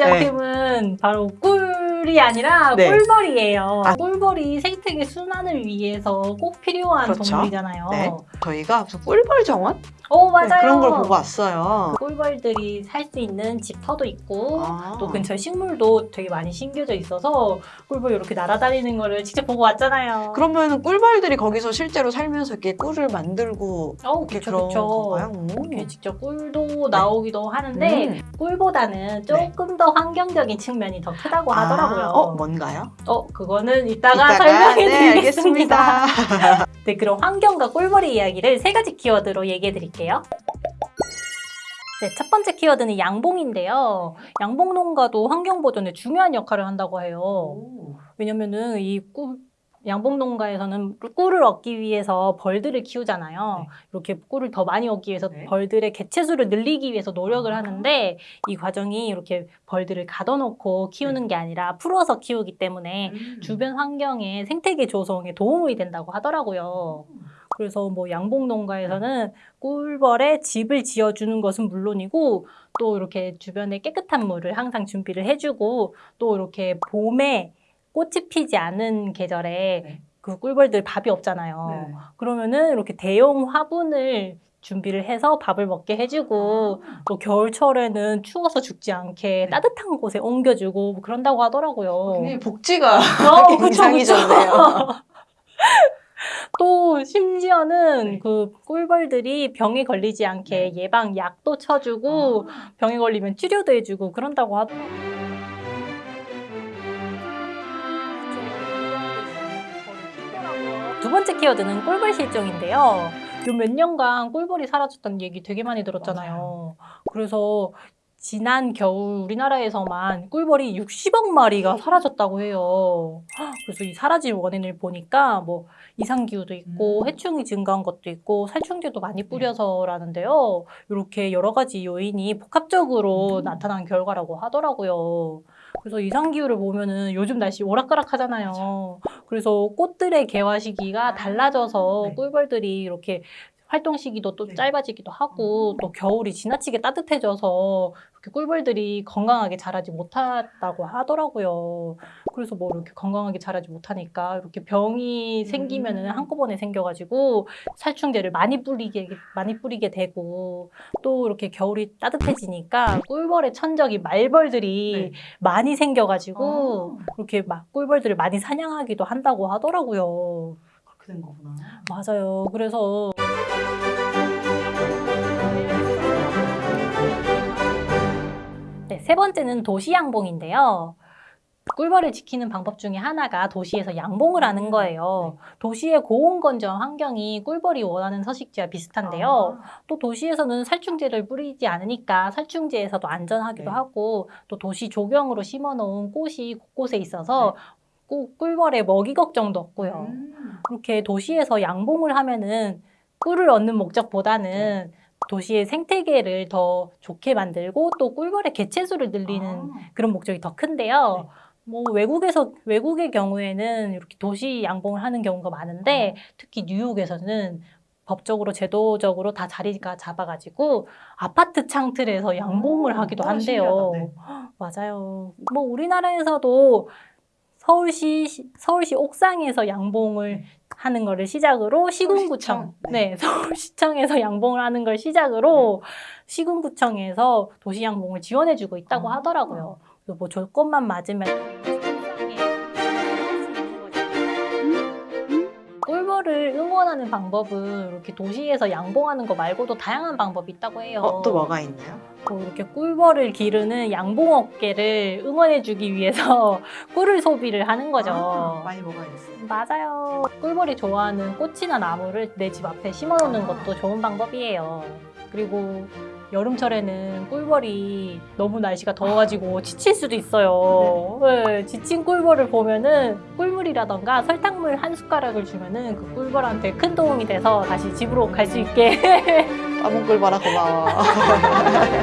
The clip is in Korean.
제작품은 바로 꿀 이 아니라 네. 꿀벌이에요. 아. 꿀벌이 생태계 순환을 위해서 꼭 필요한 그렇죠. 동물이잖아요. 네. 저희가 무슨 꿀벌 정원? 오 맞아요. 네, 그런 걸 보고 왔어요. 꿀벌들이 살 수 있는 집터도 있고 아. 또 근처에 식물도 되게 많이 심겨져 있어서 꿀벌 이렇게 날아다니는 거를 직접 보고 왔잖아요. 그러면 꿀벌들이 거기서 실제로 살면서 이렇게 꿀을 만들고 어, 이렇게 그쵸, 그런 그쵸. 건가요? 오. 이렇게 직접 꿀도 나오기도 하는데 음. 꿀보다는 조금 더 환경적인 측면이 더 크다고 하더라고요. 아, 어, 뭔가요? 어, 그거는 이따가, 이따가, 설명해 네, 드리겠습니다. 네, 그럼 환경과 꿀벌의 이야기를 세 가지 키워드로 얘기해 드릴게요. 네, 첫 번째 키워드는 양봉인데요. 양봉 농가도 환경 보존에 중요한 역할을 한다고 해요. 오. 왜냐면은 이 꿀, 양봉 농가에서는 꿀을 얻기 위해서 벌들을 키우잖아요. 네. 이렇게 꿀을 더 많이 얻기 위해서 네. 벌들의 개체 수를 늘리기 위해서 노력을 아. 하는데 이 과정이 이렇게 벌들을 가둬놓고 키우는 게 아니라 풀어서 키우기 때문에 음. 주변 환경의 생태계 조성에 도움이 된다고 하더라고요. 그래서 뭐 양봉 농가에서는 꿀벌에 집을 지어주는 것은 물론이고 또 이렇게 주변에 깨끗한 물을 항상 준비를 해주고 또 이렇게 봄에 꽃이 피지 않은 계절에 네. 그 꿀벌들 밥이 없잖아요. 네. 그러면은 이렇게 대용 화분을 준비를 해서 밥을 먹게 해주고 또 겨울철에는 추워서 죽지 않게 네. 따뜻한 곳에 옮겨주고 뭐 그런다고 하더라고요. 굉장히 복지가 어, 굉장히 그쵸. 좋네요. 또 심지어는 네. 그 꿀벌들이 병에 걸리지 않게 예방 약도 쳐주고 아. 병에 걸리면 치료도 해주고 그런다고 하더라고요. 두 번째 키워드는 꿀벌 실종인데요. 요 몇 년간 꿀벌이 사라졌다는 얘기 되게 많이 들었잖아요. 그래서 지난 겨울 우리나라에서만 꿀벌이 60억 마리가 사라졌다고 해요. 그래서 이 사라진 원인을 보니까 뭐 이상기후도 있고 음. 해충이 증가한 것도 있고 살충제도 많이 뿌려서라는데요. 이렇게 여러 가지 요인이 복합적으로 음. 나타난 결과라고 하더라고요. 그래서 이상기후를 보면은 요즘 날씨 오락가락 하잖아요. 그래서 꽃들의 개화 시기가 아, 달라져서 네. 꿀벌들이 이렇게 활동 시기도 또 네. 짧아지기도 하고 또 겨울이 지나치게 따뜻해져서 이렇게 꿀벌들이 건강하게 자라지 못한다고 하더라고요. 그래서 뭐 이렇게 건강하게 자라지 못하니까 이렇게 병이 생기면은 음. 한꺼번에 생겨가지고 살충제를 많이 뿌리게 많이 뿌리게 되고 또 이렇게 겨울이 따뜻해지니까 꿀벌의 천적이 말벌들이 네. 많이 생겨가지고 아. 이렇게 막 꿀벌들을 많이 사냥하기도 한다고 하더라고요. 된 거구나. 맞아요. 그래서 네, 세 번째는 도시 양봉인데요. 꿀벌을 지키는 방법 중에 하나가 도시에서 양봉을 하는 거예요. 도시의 고온건조한 환경이 꿀벌이 원하는 서식지와 비슷한데요. 아. 또 도시에서는 살충제를 뿌리지 않으니까 살충제에서도 안전하기도 네. 하고 또 도시 조경으로 심어놓은 꽃이 곳곳에 있어서 네. 꿀- 꿀벌의 먹이 걱정도 없고요. 음. 그렇게 도시에서 양봉을 하면은 꿀을 얻는 목적보다는 도시의 생태계를 더 좋게 만들고 또 꿀벌의 개체수를 늘리는 아. 그런 목적이 더 큰데요. 네. 뭐 외국에서 외국의 경우에는 이렇게 도시 양봉을 하는 경우가 많은데 특히 뉴욕에서는 법적으로 제도적으로 다 자리가 잡아가지고 아파트 창틀에서 양봉을 아, 하기도 아, 한대요. 네. 맞아요. 뭐 우리나라에서도 서울시 서울시 옥상에서 양봉을 네. 하는 거를 시작으로 시군구청, 서울시청? 네, 서울시청에서 양봉을 하는 걸 시작으로 시군구청에서 도시 양봉을 지원해주고 있다고 아. 하더라고요. 그래서 뭐 조건만 맞으면 응원하는 방법은 이렇게 도시에서 양봉하는 거 말고도 다양한 방법이 있다고 해요. 어, 또 뭐가 있나요? 뭐 이렇게 꿀벌을 기르는 양봉업계를 응원해주기 위해서 꿀을 소비를 하는 거죠. 아, 많이 먹어야겠어요. 맞아요. 꿀벌이 좋아하는 꽃이나 나무를 내 집 앞에 심어놓는 것도 좋은 방법이에요. 그리고 여름철에는 꿀벌이 너무 날씨가 더워가지고 지칠 수도 있어요. 네, 지친 꿀벌을 보면은 꿀물이라던가 설탕물 한 숟가락을 주면은 그 꿀벌한테 큰 도움이 돼서 다시 집으로 갈 수 있게 따봉 꿀벌아 고마워.